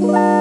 Bye.